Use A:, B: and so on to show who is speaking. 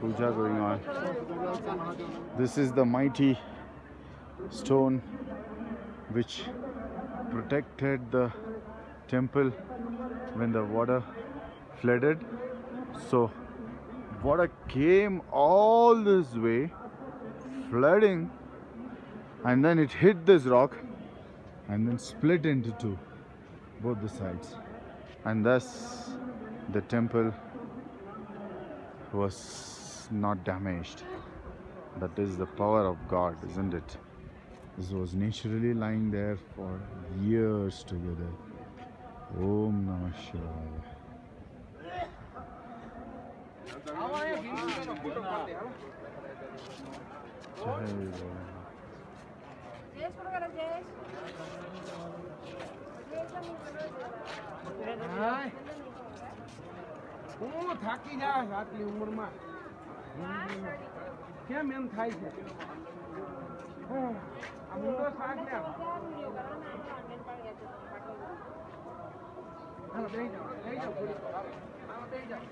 A: puja going on. This is the mighty stone which protected the temple when the water flooded. So water came all this way, flooding, and then it hit this rock and then split into two, both the sides. And thus the temple was not damaged. That is the power of God, isn't it? This was naturally lying there for years together. Om Namah Shivaya. Jai
B: હું થાકી જાય આટલી ઉંમરમાં. કેમ એમ થાય છે? મુંડો શાક ને હાલો, બેહી જાઓ, બેહી જાઓ, બેહી જાઓ.